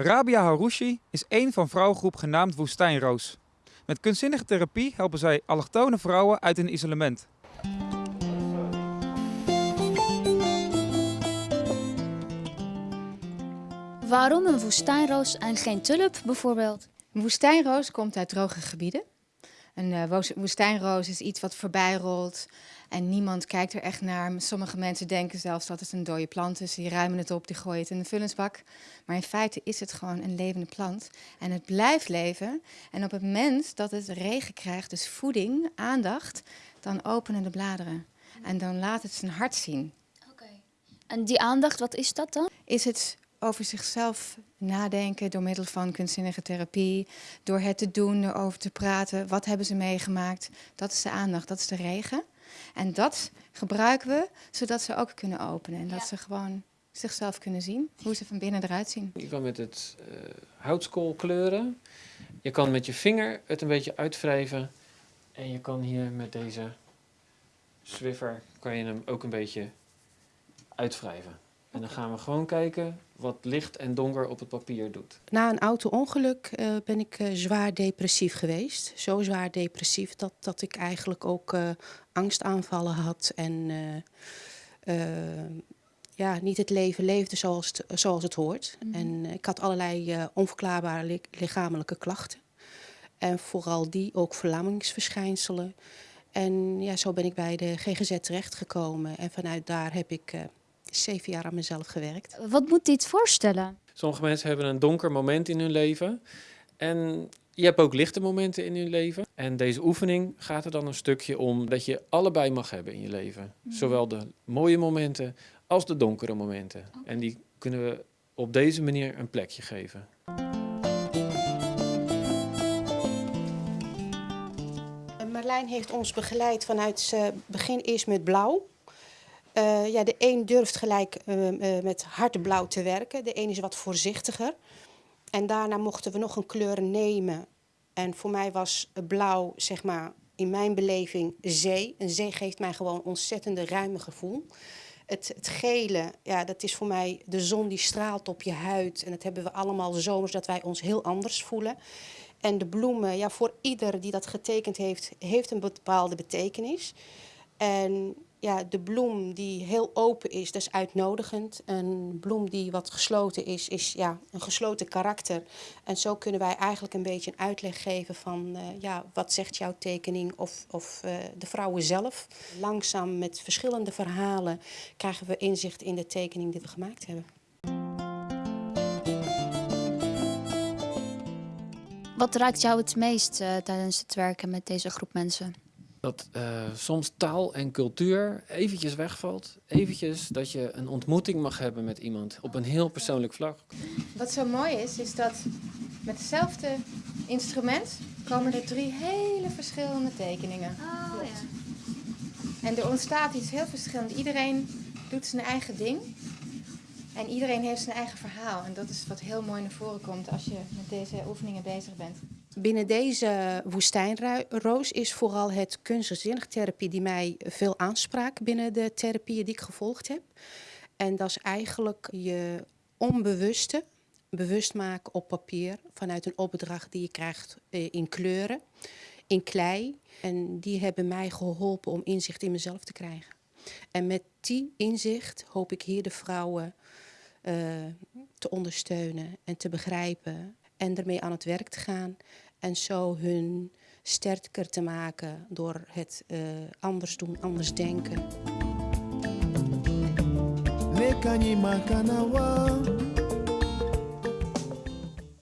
Rabia Harouchi is één van vrouwengroep genaamd Woestijnroos. Met kunstzinnige therapie helpen zij allochtone vrouwen uit hun isolement. Waarom een woestijnroos en geen tulp bijvoorbeeld? Een woestijnroos komt uit droge gebieden. Een uh, woestijnroos is iets wat voorbij rolt en niemand kijkt er echt naar. Sommige mensen denken zelfs dat het een dode plant is. Die ruimen het op, die gooien het in de vullingsbak. Maar in feite is het gewoon een levende plant. En het blijft leven. En op het moment dat het regen krijgt, dus voeding, aandacht, dan openen de bladeren. En dan laat het zijn hart zien. Oké. En die aandacht, wat is dat dan? Is het over zichzelf nadenken door middel van kunstzinnige therapie, door het te doen, erover te praten. Wat hebben ze meegemaakt? Dat is de aandacht, dat is de regen. En dat gebruiken we zodat ze ook kunnen openen en dat ze gewoon zichzelf kunnen zien, hoe ze van binnen eruit zien. Je kan met het uh, houtskool kleuren, je kan met je vinger het een beetje uitwrijven en je kan hier met deze Swiffer kan je hem ook een beetje uitwrijven. En dan gaan we gewoon kijken wat licht en donker op het papier doet. Na een auto-ongeluk uh, ben ik uh, zwaar depressief geweest. Zo zwaar depressief dat, dat ik eigenlijk ook uh, angstaanvallen had en ja, niet het leven leefde zoals het, zoals het hoort. Mm -hmm. En ik had allerlei onverklaarbare li lichamelijke klachten. En vooral die ook verlammingsverschijnselen. En ja, zo ben ik bij de GGZ terechtgekomen. En vanuit daar heb ik zeven jaar aan mezelf gewerkt. Wat moet dit voorstellen? Sommige mensen hebben een donker moment in hun leven. En je hebt ook lichte momenten in hun leven. En deze oefening gaat er dan een stukje om dat je allebei mag hebben in je leven. Mm. Zowel de mooie momenten als de donkere momenten. Okay. En die kunnen we op deze manier een plekje geven. Marlijn heeft ons begeleid vanuit begin eerst met blauw. Uh, ja, de een durft gelijk uh, uh, met hardblauw te werken. De een is wat voorzichtiger. En daarna mochten we nog een kleur nemen. En voor mij was blauw, zeg maar, in mijn beleving zee. Een zee geeft mij gewoon ontzettende ruime gevoel. Het, het, gele, ja, dat is voor mij de zon die straalt op je huid. En dat hebben we allemaal zomers, dat wij ons heel anders voelen. En de bloemen, ja, voor ieder die dat getekend heeft, heeft een bepaalde betekenis. En ja, de bloem die heel open is, dat is uitnodigend. Een bloem die wat gesloten is, is ja, een gesloten karakter. En zo kunnen wij eigenlijk een beetje een uitleg geven van uh, ja, wat zegt jouw tekening of, of uh, de vrouwen zelf. Langzaam met verschillende verhalen krijgen we inzicht in de tekening die we gemaakt hebben. Wat raakt jou het meest uh, tijdens het werken met deze groep mensen? Dat uh, soms taal en cultuur eventjes wegvalt. Eventjes dat je een ontmoeting mag hebben met iemand op een heel persoonlijk vlak. Wat zo mooi is, is dat met hetzelfde instrument komen er drie hele verschillende tekeningen. Oh, ja. En er ontstaat iets heel verschillend. Iedereen doet zijn eigen ding. En iedereen heeft zijn eigen verhaal. En dat is wat heel mooi naar voren komt als je met deze oefeningen bezig bent. Binnen deze woestijnroos is vooral het kunstzinnig therapie die mij veel aanspraak binnen de therapieën die ik gevolgd heb. En dat is eigenlijk je onbewuste bewust maken op papier vanuit een opdracht die je krijgt in kleuren, in klei. En die hebben mij geholpen om inzicht in mezelf te krijgen. En met die inzicht hoop ik hier de vrouwen uh, te ondersteunen en te begrijpen en ermee aan het werk te gaan en zo hun sterker te maken door het uh, anders doen, anders denken.